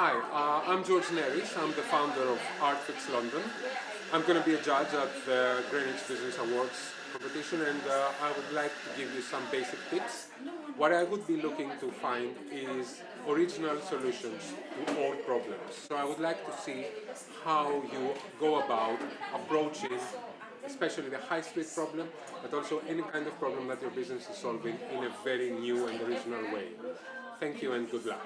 Hi, uh, I'm George Neris. I'm the founder of Artfix London. I'm going to be a judge at the Greenwich Business Awards competition and uh, I would like to give you some basic tips. What I would be looking to find is original solutions to all problems. So I would like to see how you go about approaching especially the high street problem, but also any kind of problem that your business is solving in a very new and original way. Thank you and good luck.